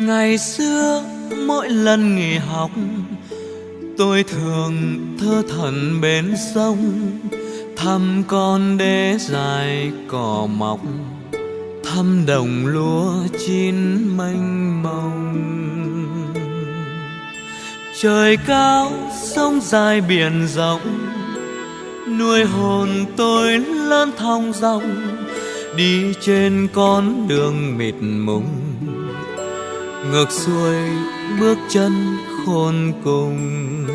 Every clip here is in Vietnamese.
ngày xưa, mỗi lần nghỉ học, tôi thường thơ thẩn bên sông, thăm con đê dài cỏ mọc, thăm đồng lúa chín mênh mông. Trời cao, sông dài biển rộng, nuôi hồn tôi lớn thong dong đi trên con đường mịt mùng ngược xuôi bước chân khôn cùng.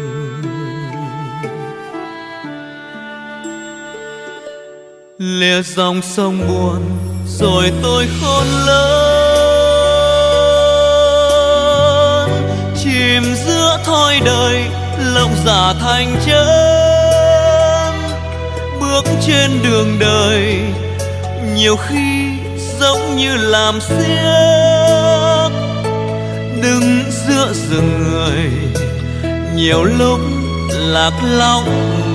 Lìa dòng sông buồn rồi tôi khôn lớn. Chìm giữa thoi đời, lòng giả thành chân. Bước trên đường đời, nhiều khi giống như làm xiếc đứng giữa rừng người. Nhiều lúc lạc lõng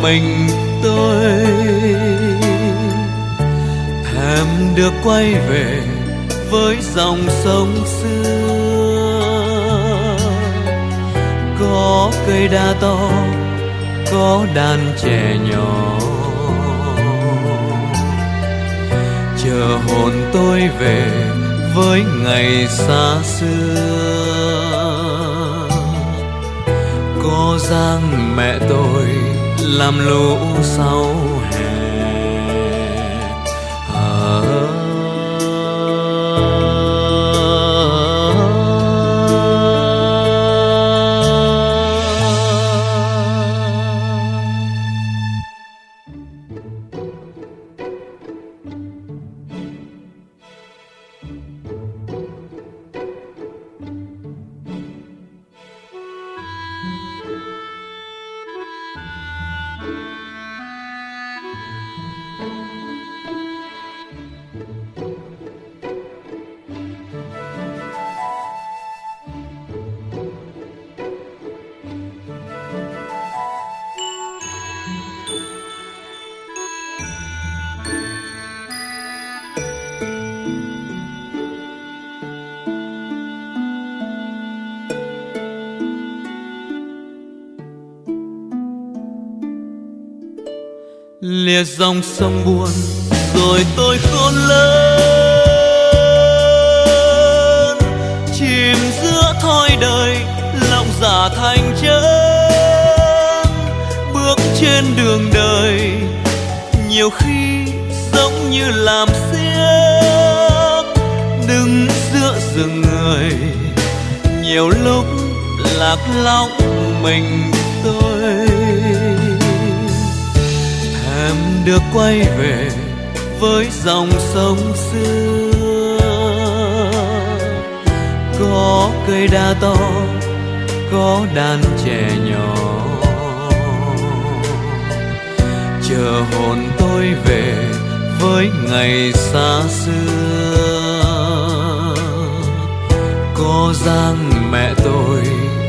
mình tôi. Thèm được quay về với dòng sông xưa. Có cây đa to, có đàn trẻ nhỏ. Chờ hồn tôi về với ngày xa xưa. Giang mẹ tôi làm lũ sau lìa dòng sông buồn, rồi tôi khôn lớn. Chìm giữa thoi đời, lòng giả thành chân. Bước trên đường đời, nhiều khi giống như làm xiếc. Đứng giữa rừng người, nhiều lúc lạc lõng mình tôi được quay về với dòng sông xưa. Có cây đa to, có đàn trẻ nhỏ. Chờ hồn tôi về với ngày xa xưa. Có giang mẹ tôi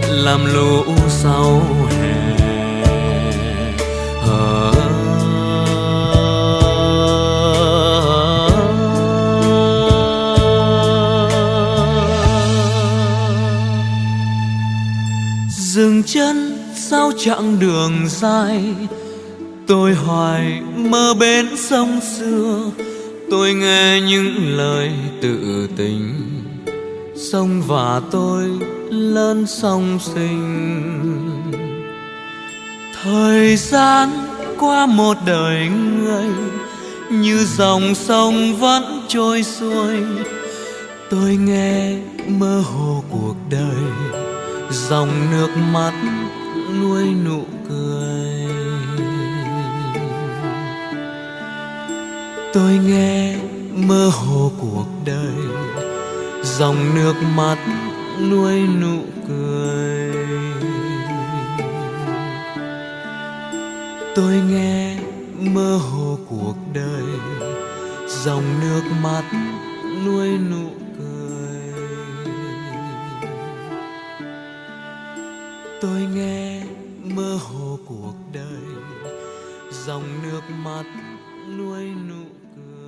làm lũ sau. Chân sao chặng đường dài. Tôi hoài mơ bên sông xưa, tôi nghe những lời tự tình. Sông và tôi lớn sông sinh. Thời gian qua một đời người, như dòng sông vẫn trôi xuôi. Tôi nghe mơ hồ cuộc đời dòng nước mắt nuôi nụ cười. Tôi nghe mơ hồ cuộc đời, dòng nước mắt nuôi nụ cười. Tôi nghe mơ hồ cuộc đời, dòng nước mắt nuôi nụ cười. Dòng nước mắt nuôi nụ cười.